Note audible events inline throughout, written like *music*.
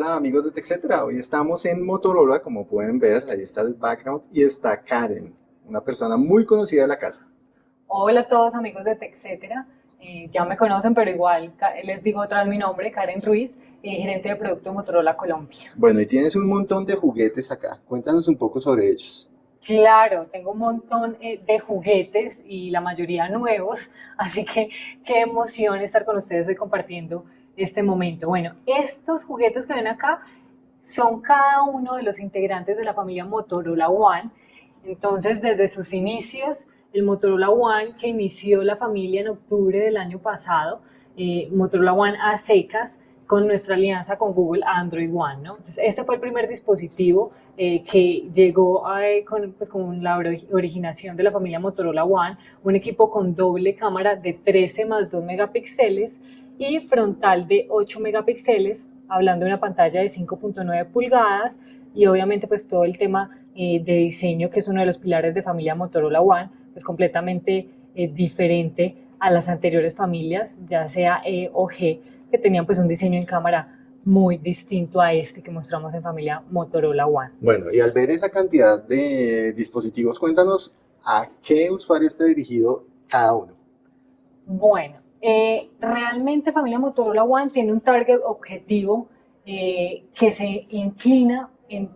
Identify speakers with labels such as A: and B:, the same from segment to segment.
A: Hola amigos de TechCetera, hoy estamos en Motorola, como pueden ver, ahí está el background y está Karen, una persona muy conocida de la casa.
B: Hola a todos amigos de TechCetera, eh, ya me conocen, pero igual les digo otra vez mi nombre, Karen Ruiz, eh, gerente de producto Motorola Colombia.
A: Bueno, y tienes un montón de juguetes acá, cuéntanos un poco sobre ellos.
B: Claro, tengo un montón eh, de juguetes y la mayoría nuevos, *laughs* así que qué emoción estar con ustedes hoy compartiendo este momento. Bueno, estos juguetes que ven acá son cada uno de los integrantes de la familia Motorola One. Entonces, desde sus inicios, el Motorola One que inició la familia en octubre del año pasado, eh, Motorola One a secas, con nuestra alianza con Google Android One. ¿no? Entonces, este fue el primer dispositivo eh, que llegó con, pues, con, la originación de la familia Motorola One, un equipo con doble cámara de 13 más 2 megapíxeles, y frontal de 8 megapíxeles, hablando de una pantalla de 5.9 pulgadas y obviamente pues todo el tema eh, de diseño que es uno de los pilares de familia Motorola One, pues completamente eh, diferente a las anteriores familias, ya sea E o G, que tenían pues un diseño en cámara muy distinto a este que mostramos en familia Motorola One.
A: Bueno, y al ver esa cantidad de dispositivos, cuéntanos a qué usuario está dirigido cada uno.
B: Bueno, eh, realmente familia Motorola One tiene un target objetivo eh, que se inclina en,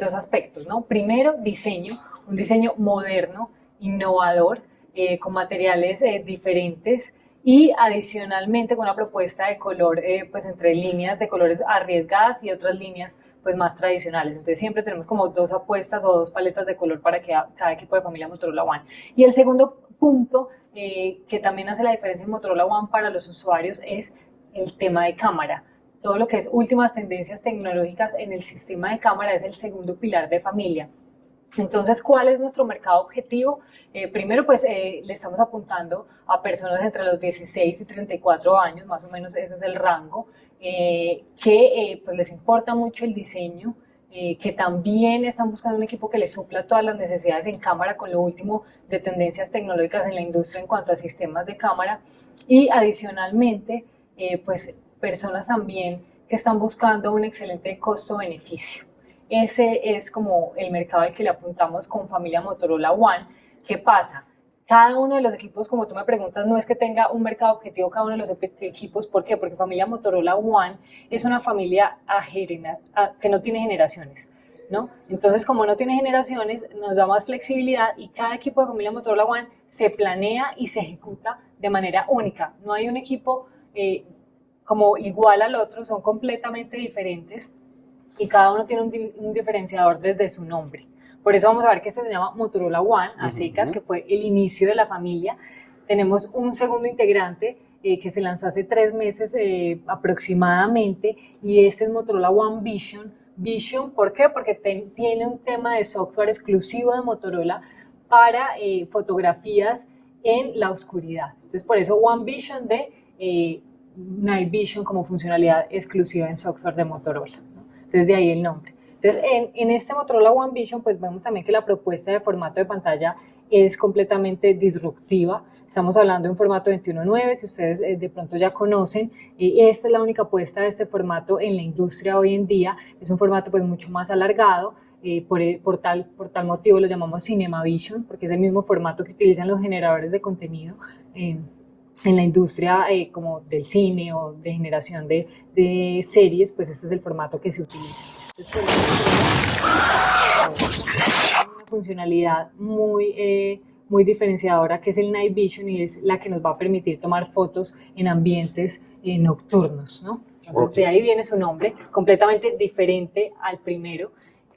B: dos aspectos, ¿no? Primero, diseño, un diseño moderno, innovador, eh, con materiales diferentes y adicionalmente con una propuesta de color, pues entre líneas de colores arriesgadas y otras líneas pues más tradicionales. Entonces siempre tenemos como dos apuestas o dos paletas de color para que cada equipo de familia Motorola One. Y el segundo punto eh, que también hace la diferencia en Motorola One para los usuarios es el tema de cámara. Todo lo que es últimas tendencias tecnológicas en el sistema de cámara es el segundo pilar de familia. Entonces, ¿cuál es nuestro mercado objetivo? Eh, primero, pues eh, le estamos apuntando a personas entre los 16 y 34 años, más o menos ese es el rango, que pues les importa mucho el diseño, eh, que también están buscando un equipo que les supla todas las necesidades en cámara con lo último de tendencias tecnológicas en la industria en cuanto a sistemas de cámara y adicionalmente eh, pues personas también que están buscando un excelente costo-beneficio. Ese es como el mercado al que le apuntamos con familia Motorola One. ¿Qué pasa? Cada uno de los equipos, como tú me preguntas, no es que tenga un mercado objetivo cada uno de los equipos. ¿Por qué? Porque familia Motorola One es una familia que no tiene generaciones. ¿no? Entonces, como no tiene generaciones, nos da más flexibilidad y cada equipo de familia Motorola One se planea y se ejecuta de manera única. No hay un equipo eh, como igual al otro, son completamente diferentes y cada uno tiene un diferenciador desde su nombre. Por eso vamos a ver que este se llama Motorola One, a secas, que fue el inicio de la familia. Tenemos un segundo integrante eh, que se lanzó hace tres meses eh, aproximadamente y este es Motorola One Vision. Vision, ¿por qué? Porque tiene un tema de software exclusivo de Motorola para eh, fotografías en la oscuridad. Entonces, por eso One Vision de Night Vision como funcionalidad exclusiva en software de Motorola. Entonces, de ahí el nombre. Entonces, en, este Motorola One Vision, pues vemos también que la propuesta de formato de pantalla es completamente disruptiva. Estamos hablando de un formato 21.9 que ustedes eh, de pronto ya conocen. esta es la única apuesta de este formato en la industria hoy en día. Es un formato pues mucho más alargado. Eh, por, por, tal, por tal motivo lo llamamos Cinema Vision, porque es el mismo formato que utilizan los generadores de contenido en la industria eh, como del cine o de generación de, de series, pues este es el formato que se utiliza una funcionalidad muy, eh, muy diferenciadora que es el Night Vision y es la que nos va a permitir tomar fotos en ambientes eh, nocturnos, ¿no? Entonces, de ahí viene su nombre, completamente diferente al primero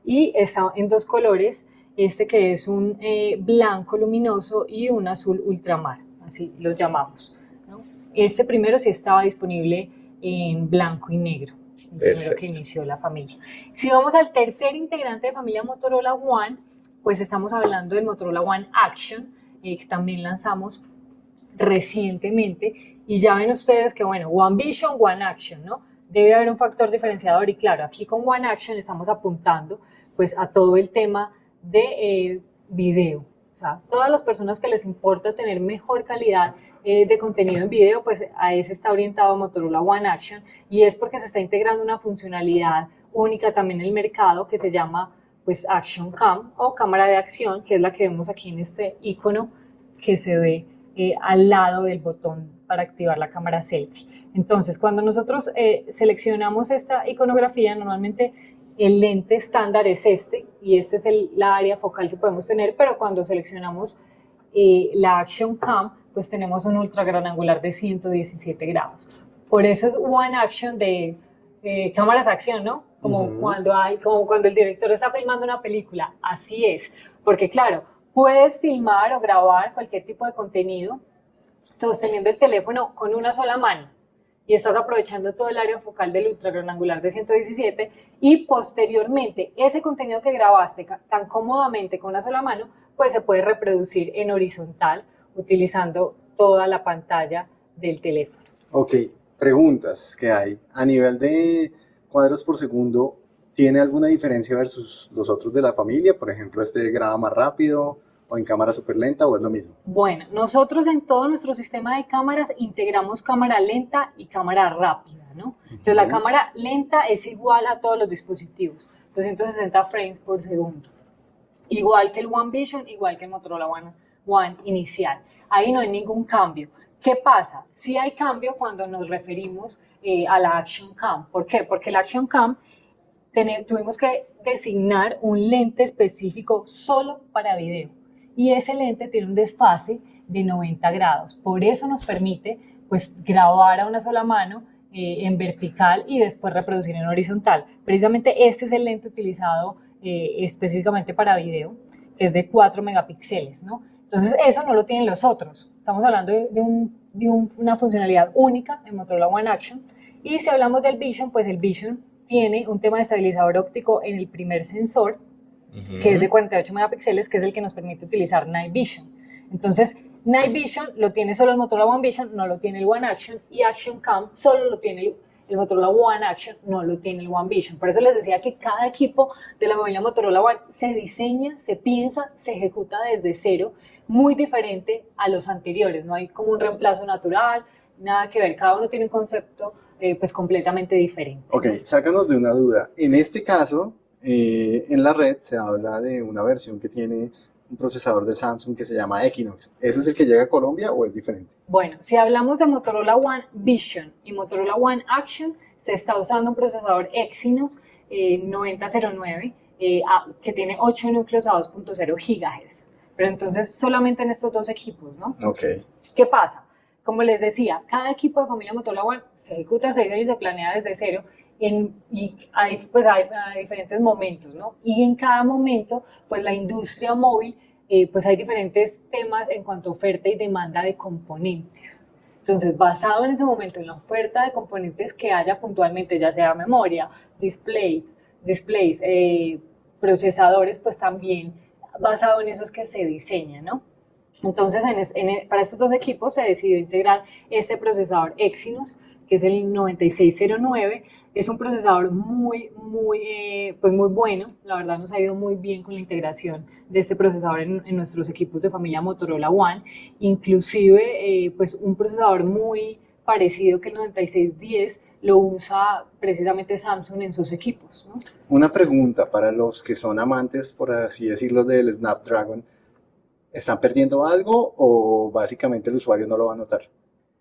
B: y está en dos colores, este que es un eh, blanco luminoso y un azul ultramar, así los llamamos. ¿no? Este primero sí estaba disponible en blanco y negro el primero que inició la familia. Si vamos al tercer integrante de familia Motorola One, pues estamos hablando del Motorola One Action, eh, que también lanzamos recientemente, y ya ven ustedes que, bueno, One Vision, One Action, ¿no? Debe haber un factor diferenciador, y claro, aquí con One Action estamos apuntando, pues, a todo el tema de eh, video, O sea, todas las personas que les importa tener mejor calidad eh, de contenido en video, pues a ese está orientado Motorola One Action y es porque se está integrando una funcionalidad única también en el mercado que se llama pues Action Cam o cámara de acción, que es la que vemos aquí en este icono que se ve eh, al lado del botón para activar la cámara selfie. Entonces, cuando nosotros eh, seleccionamos esta iconografía, normalmente el lente estándar es este y este es el, la área focal que podemos tener, pero cuando seleccionamos eh, la Action Cam, pues tenemos un ultra gran angular de 117 grados. Por eso es One Action de cámaras acción, ¿no? Como, cuando hay, como cuando el director está filmando una película, así es. Porque claro, puedes filmar o grabar cualquier tipo de contenido sosteniendo el teléfono con una sola mano y estás aprovechando todo el área focal del ultra gran angular de 117 y posteriormente ese contenido que grabaste tan cómodamente con una sola mano, pues se puede reproducir en horizontal utilizando toda la pantalla del teléfono.
A: Ok, preguntas que hay. A nivel de cuadros por segundo, ¿tiene alguna diferencia versus los otros de la familia? Por ejemplo, este graba más rápido o en cámara súper lenta o es lo mismo?
B: Bueno, nosotros en todo nuestro sistema de cámaras integramos cámara lenta y cámara rápida, ¿no? Entonces la cámara lenta es igual a todos los dispositivos, 260 frames por segundo. Igual que el One Vision, igual que el Motorola One, One inicial. Ahí no hay ningún cambio. ¿Qué pasa? Sí hay cambio cuando nos referimos eh, a la Action Cam. ¿Por qué? Porque la Action Cam tuvimos que designar un lente específico solo para video y ese lente tiene un desfase de 90 grados. Por eso nos permite pues grabar a una sola mano eh, en vertical y después reproducir en horizontal. Precisamente este es el lente utilizado eh, específicamente para video, que es de 4 megapíxeles, ¿no? Entonces eso no lo tienen los otros. Estamos hablando de, una funcionalidad única en Motorola One Action. Y si hablamos del Vision, pues el Vision tiene un tema de estabilizador óptico en el primer sensor, que es de 48 megapíxeles, que es el que nos permite utilizar Night Vision. Entonces, Night Vision lo tiene solo el Motorola One Vision, no lo tiene el One Action, y Action Cam solo lo tiene el, Motorola One Action, no lo tiene el One Vision. Por eso les decía que cada equipo de la familia Motorola One se diseña, se piensa, se ejecuta desde cero, muy diferente a los anteriores. No hay como un reemplazo natural, nada que ver, cada uno tiene un concepto eh, pues completamente diferente.
A: Ok, sácanos de una duda. En este caso, eh, en la red se habla de una versión que tiene un procesador de Samsung que se llama Equinox. ¿Ese es el que llega a Colombia o es diferente?
B: Bueno, si hablamos de Motorola One Vision y Motorola One Action, se está usando un procesador Exynos 9009 eh, que tiene 8 núcleos a 2.0 GHz. Pero entonces solamente en estos dos equipos, ¿no?
A: Ok.
B: ¿Qué pasa? Como les decía, cada equipo de familia Motorola One se ejecuta, se y se planea desde cero y hay, pues hay, diferentes momentos, ¿no? Y en cada momento, pues la industria móvil, eh, pues hay diferentes temas en cuanto a oferta y demanda de componentes. Entonces, basado en ese momento, en la oferta de componentes que haya puntualmente, ya sea memoria, display, displays, eh, procesadores, pues también basado en eso es que se diseña, ¿no? Entonces, en, para estos dos equipos se decidió integrar este procesador Exynos, que es el 9609. Es un procesador muy, muy, eh, pues muy bueno. La verdad nos ha ido muy bien con la integración de este procesador en, nuestros equipos de familia Motorola One. Inclusive, eh, pues un procesador muy parecido que el 9610 lo usa precisamente Samsung en sus equipos.
A: Una pregunta para los que son amantes, por así decirlo, del Snapdragon. ¿Están perdiendo algo o básicamente el usuario no lo va a notar?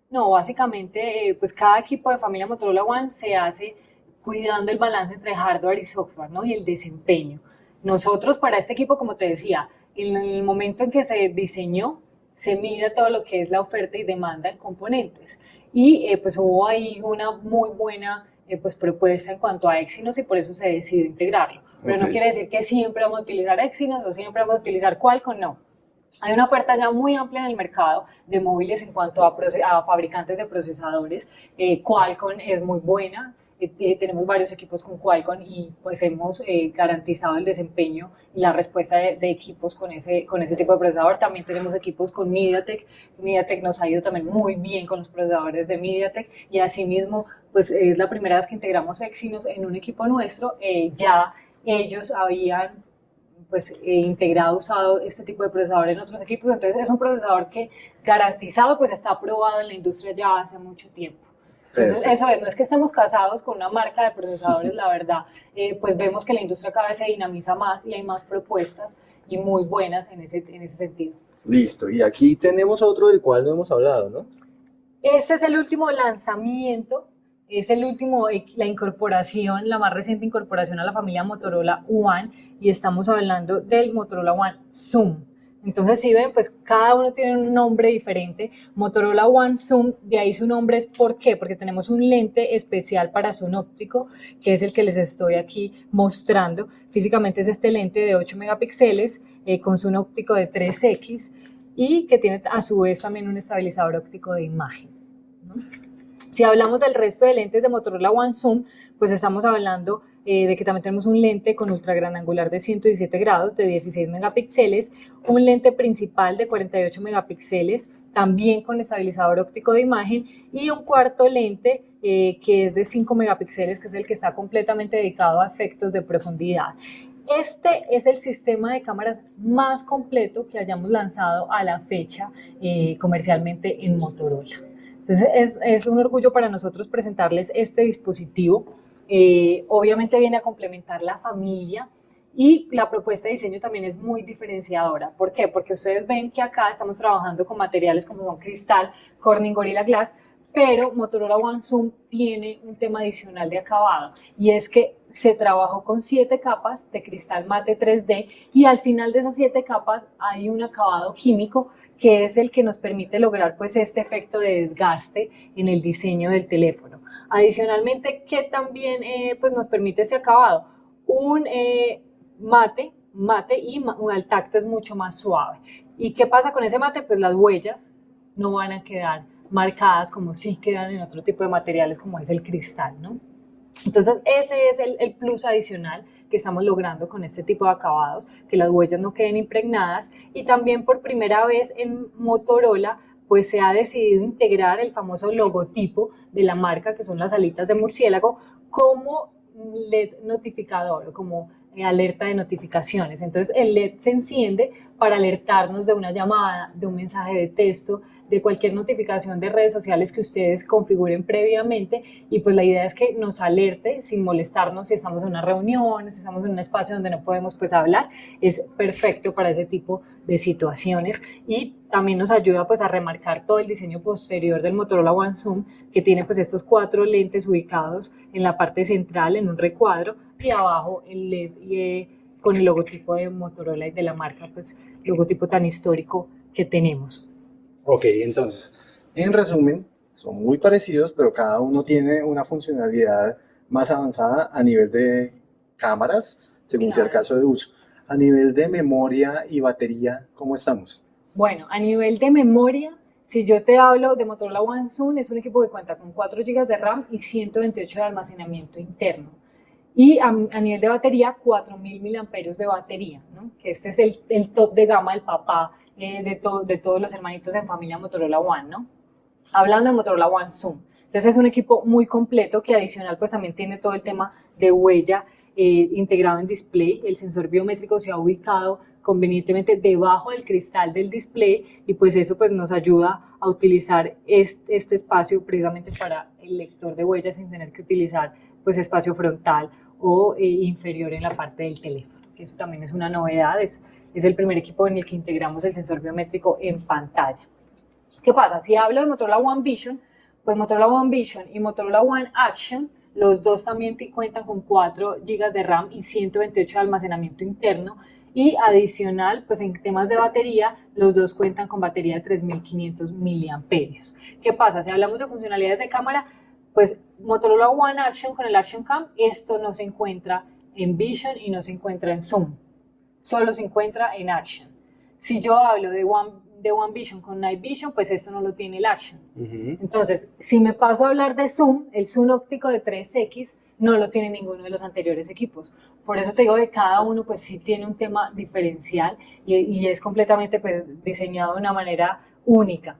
B: No, básicamente, eh, pues cada equipo de familia Motorola One se hace cuidando el balance entre hardware y software, ¿no? Y el desempeño. Nosotros para este equipo, como te decía, en el momento en que se diseñó, se mira todo lo que es la oferta y demanda en componentes. Y eh, pues hubo ahí una muy buena eh, pues, propuesta en cuanto a Exynos y por eso se decidió integrarlo. Pero no quiere decir que siempre vamos a utilizar Exynos o siempre vamos a utilizar Qualcomm, no. Hay una oferta ya muy amplia en el mercado de móviles en cuanto a, fabricantes de procesadores. Eh, Qualcomm es muy buena, eh, eh, tenemos varios equipos con Qualcomm y pues hemos garantizado el desempeño y la respuesta de, equipos con ese, con ese tipo de procesador. También tenemos equipos con MediaTek. MediaTek nos ha ido también muy bien con los procesadores de MediaTek y asimismo pues es la primera vez que integramos Exynos en un equipo nuestro. ya ellos habían pues eh, integrado, usado este tipo de procesador en otros equipos, entonces es un procesador que garantizado pues está aprobado en la industria ya hace mucho tiempo. Entonces, eso es, no es que estemos casados con una marca de procesadores, la verdad, eh, pues vemos que la industria cada vez se dinamiza más y hay más propuestas y muy buenas en ese, en ese sentido.
A: Listo, y aquí tenemos otro del cual no hemos hablado, ¿no?
B: Este es el último lanzamiento es el último, eh, la incorporación, la más reciente incorporación a la familia Motorola One y estamos hablando del Motorola One Zoom. Entonces, si ven, pues cada uno tiene un nombre diferente. Motorola One Zoom, de ahí su nombre es ¿por qué? Porque tenemos un lente especial para zoom óptico, que es el que les estoy aquí mostrando. Físicamente es este lente de 8 megapíxeles eh, con zoom óptico de 3X y que tiene a su vez también un estabilizador óptico de imagen. Si hablamos del resto de lentes de Motorola One Zoom, pues estamos hablando eh, de que también tenemos un lente con ultra gran angular de 117 grados de 16 megapíxeles, un lente principal de 48 megapíxeles, también con estabilizador óptico de imagen y un cuarto lente eh, que es de 5 megapíxeles, que es el que está completamente dedicado a efectos de profundidad. Este es el sistema de cámaras más completo que hayamos lanzado a la fecha eh, comercialmente en Motorola. Entonces es, un orgullo para nosotros presentarles este dispositivo. Eh, obviamente viene a complementar la familia y la propuesta de diseño también es muy diferenciadora. ¿Por qué? Porque ustedes ven que acá estamos trabajando con materiales como son cristal, Corning Gorilla Glass, pero Motorola One Zoom tiene un tema adicional de acabado y es que se trabajó con siete capas de cristal mate 3D y al final de esas siete capas hay un acabado químico que es el que nos permite lograr pues este efecto de desgaste en el diseño del teléfono. Adicionalmente, ¿qué también eh, pues nos permite ese acabado? Un eh, mate, mate y al tacto es mucho más suave. ¿Y qué pasa con ese mate? Pues las huellas no van a quedar marcadas como si quedan en otro tipo de materiales como es el cristal, ¿no? Entonces ese es el, plus adicional que estamos logrando con este tipo de acabados, que las huellas no queden impregnadas y también por primera vez en Motorola pues se ha decidido integrar el famoso logotipo de la marca que son las alitas de murciélago como LED notificador, como alerta de notificaciones. Entonces el LED se enciende para alertarnos de una llamada, de un mensaje de texto, de cualquier notificación de redes sociales que ustedes configuren previamente. Y pues la idea es que nos alerte sin molestarnos si estamos en una reunión, si estamos en un espacio donde no podemos pues hablar, es perfecto para ese tipo de situaciones. Y también nos ayuda pues a remarcar todo el diseño posterior del Motorola One Zoom que tiene pues estos cuatro lentes ubicados en la parte central en un recuadro y abajo el LED eh, con el logotipo de Motorola y de la marca pues logotipo tan histórico que tenemos.
A: Ok, entonces, en resumen, son muy parecidos, pero cada uno tiene una funcionalidad más avanzada a nivel de cámaras, según sea el caso de uso. A nivel de memoria y batería, ¿cómo estamos?
B: Bueno, a nivel de memoria, si yo te hablo de Motorola One Zoom, es un equipo que cuenta con 4 GB de RAM y 128 de almacenamiento interno. Y a, nivel de batería, 4000 mAh de batería, ¿no? que este es el, el top de gama del papá eh, de, de todos los hermanitos en familia Motorola One, ¿no? Hablando de Motorola One Zoom. Entonces es un equipo muy completo que adicional pues también tiene todo el tema de huella eh, integrado en display. El sensor biométrico se ha ubicado convenientemente debajo del cristal del display y pues eso pues nos ayuda a utilizar este, este espacio precisamente para el lector de huellas sin tener que utilizar pues espacio frontal o eh, inferior en la parte del teléfono, que eso también es una novedad, es, es el primer equipo en el que integramos el sensor biométrico en pantalla. ¿Qué pasa? Si hablo de Motorola One Vision, pues Motorola One Vision y Motorola One Action, los dos también cuentan con 4 GB de RAM y 128 de almacenamiento interno, y adicional, pues en temas de batería, los dos cuentan con batería de 3500 mAh. ¿Qué pasa? Si hablamos de funcionalidades de cámara, pues Motorola One Action con el Action Cam, esto no se encuentra en Vision y no se encuentra en Zoom solo se encuentra en Action. Si yo hablo de One, de One Vision con Night Vision, pues esto no lo tiene el Action. Entonces, si me paso a hablar de Zoom, el Zoom óptico de 3X no lo tiene ninguno de los anteriores equipos. Por eso te digo que cada uno pues sí tiene un tema diferencial y, es completamente pues diseñado de una manera única.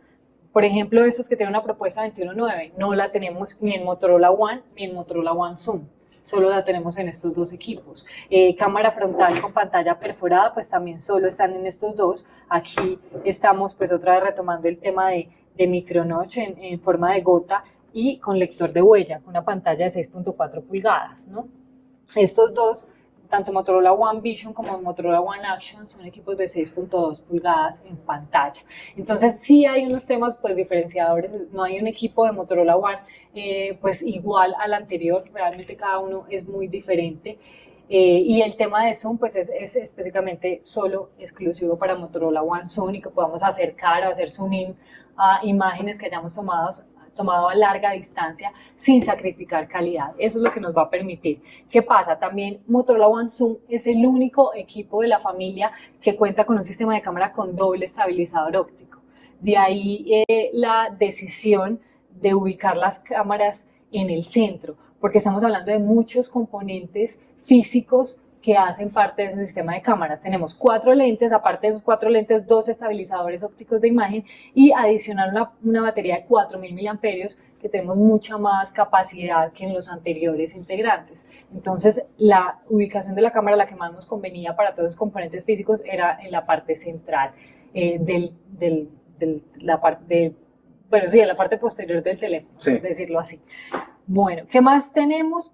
B: Por ejemplo, estos que tienen una propuesta 21.9, no la tenemos ni en Motorola One ni en Motorola One Zoom solo la tenemos en estos dos equipos. Eh, cámara frontal con pantalla perforada, pues también solo están en estos dos. Aquí estamos pues otra vez retomando el tema de, de micronotch en, en forma de gota y con lector de huella, una pantalla de 6.4 pulgadas, ¿no? Estos dos tanto Motorola One Vision como Motorola One Action son equipos de 6.2 pulgadas en pantalla. Entonces sí hay unos temas pues diferenciadores, no hay un equipo de Motorola One eh, pues igual al anterior, realmente cada uno es muy diferente. Eh, y el tema de Zoom pues es, es, específicamente solo exclusivo para Motorola One Zoom y que podamos acercar o hacer zoom in a imágenes que hayamos tomado tomado a larga distancia sin sacrificar calidad. Eso es lo que nos va a permitir. ¿Qué pasa? También Motorola One Zoom es el único equipo de la familia que cuenta con un sistema de cámara con doble estabilizador óptico. De ahí eh, la decisión de ubicar las cámaras en el centro, porque estamos hablando de muchos componentes físicos que hacen parte de ese sistema de cámaras. Tenemos cuatro lentes, aparte de esos cuatro lentes, dos estabilizadores ópticos de imagen y adicional una, una batería de 4.000 miliamperios que tenemos mucha más capacidad que en los anteriores integrantes. Entonces, la ubicación de la cámara, la que más nos convenía para todos los componentes físicos, era en la parte central eh, del, del, del, la parte, bueno, sí, en la parte posterior del teléfono, sí. decirlo así. Bueno, ¿qué más tenemos?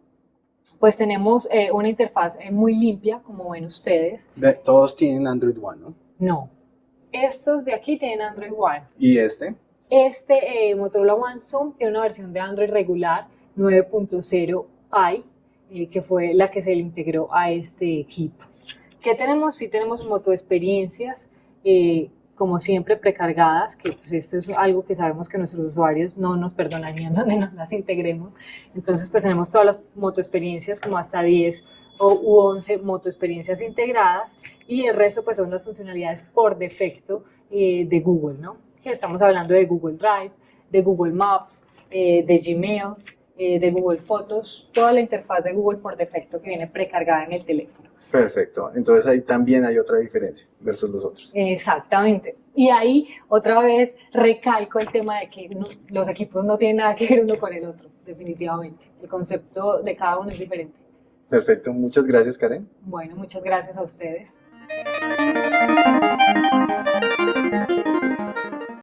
B: Pues tenemos eh, una interfaz eh, muy limpia, como ven ustedes.
A: De, todos tienen Android One, ¿no?
B: No. Estos de aquí tienen Android One.
A: ¿Y este?
B: Este eh, Motorola One Zoom tiene una versión de Android regular 9.0 i, que fue la que se le integró a este equipo. ¿Qué tenemos? Sí tenemos motoexperiencias, eh, como siempre, precargadas, que pues esto es algo que sabemos que nuestros usuarios no nos perdonarían *laughs* donde no las integremos. Entonces, pues tenemos todas las motoexperiencias, como hasta 10 o, u 11 motoexperiencias integradas, y el resto pues son las funcionalidades por defecto eh, de Google, ¿no? Que estamos hablando de Google Drive, de Google Maps, eh, de Gmail, eh, de Google Fotos, toda la interfaz de Google por defecto que viene precargada en el teléfono.
A: Perfecto, entonces ahí también hay otra diferencia versus los otros.
B: Exactamente. Y ahí otra vez recalco el tema de que no, los equipos no tienen nada que ver uno con el otro, definitivamente. El concepto de cada uno es diferente.
A: Perfecto, muchas gracias Karen.
B: Bueno, muchas gracias a ustedes.